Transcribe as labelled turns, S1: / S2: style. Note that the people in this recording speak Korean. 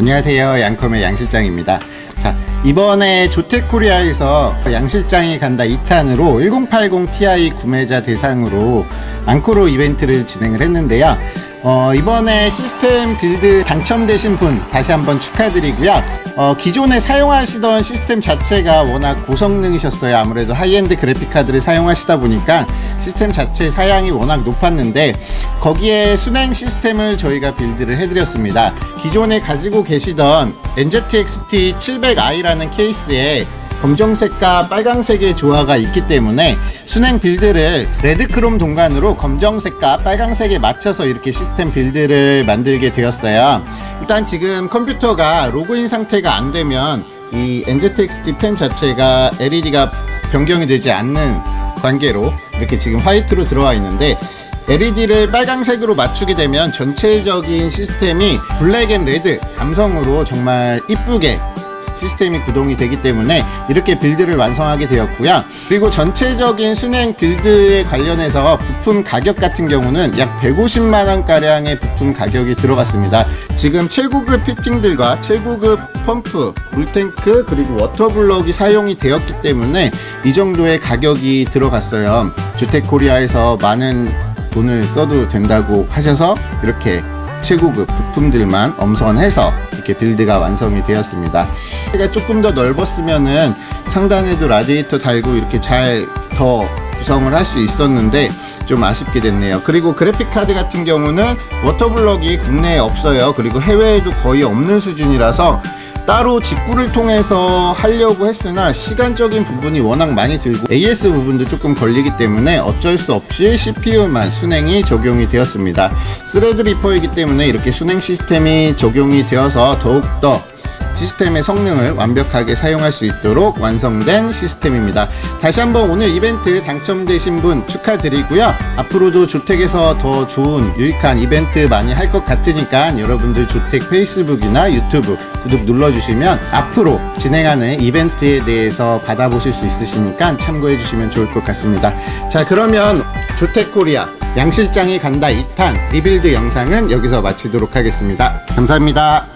S1: 안녕하세요. 양컴의 양실장입니다. 자 이번에 조텍코리아에서 양실장이 간다 2탄으로 1080 Ti 구매자 대상으로 앙코르 이벤트를 진행을 했는데요. 어, 이번에 시스템 build 당첨되신 분 다시 한번 축하드리고요 어, 기존에 사용하시던 시스템 자체가 워낙 고성능이셨어요. 아무래도 하이엔드 그래픽카드를 사용하시다 보니까 시스템 자체 사양이 워낙 높았는데 거기에 순행 시스템을 저희가 빌드를 해드렸습니다. 기존에 가지고 계시던 NZXT 700i라는 케이스에 검정색과 빨강색의 조화가 있기 때문에 순행 빌드를 레드크롬 동간으로 검정색과 빨강색에 맞춰서 이렇게 시스템 빌드를 만들게 되었어요. 일단 지금 컴퓨터가 로그인 상태가 안 되면 이 NZXT 펜 자체가 LED가 변경이 되지 않는 관계로 이렇게 지금 화이트로 들어와 있는데 LED를 빨강색으로 맞추게 되면 전체적인 시스템이 black and red 감성으로 정말 이쁘게 시스템이 구동이 되기 때문에 이렇게 build를 완성하게 되었고요. 그리고 전체적인 수냉 build에 관련해서 부품 가격 같은 경우는 약 150만원 가량의 부품 가격이 들어갔습니다. 지금 최고급 피팅들과 최고급 펌프, 물탱크 그리고 water block이 사용이 되었기 때문에 이 정도의 가격이 들어갔어요. 조텍코리아에서 많은 돈을 써도 된다고 하셔서 이렇게 최고급 부품들만 엄선해서 이렇게 build가 완성이 되었습니다. 가 조금 더 넓었으면은 상단에도 라디에이터 달고 이렇게 잘 더 구성을 할 수 있었는데 좀 아쉽게 됐네요. 그리고 그래픽카드 같은 경우는 water block이 국내에 없어요. 그리고 해외에도 거의 없는 수준이라서 따로 직구를 통해서 하려고 했으나 시간적인 부분이 워낙 많이 들고 AS 부분도 조금 걸리기 때문에 어쩔 수 없이 CPU만 수냉이 적용이 되었습니다. 스레드리퍼이기 때문에 이렇게 수냉 시스템이 적용이 되어서 더욱더 시스템의 성능을 완벽하게 사용할 수 있도록 완성된 시스템입니다. 다시 한번 오늘 이벤트 당첨되신 분 축하드리고요. 앞으로도 조텍에서 더 좋은 유익한 이벤트 많이 할 것 같으니까 여러분들 조텍 페이스북이나 유튜브 구독 눌러주시면 앞으로 진행하는 이벤트에 대해서 받아보실 수 있으시니까 참고해 주시면 좋을 것 같습니다. 자 그러면 조텍코리아 양실장이 간다 2탄 rebuild 영상은 여기서 마치도록 하겠습니다. 감사합니다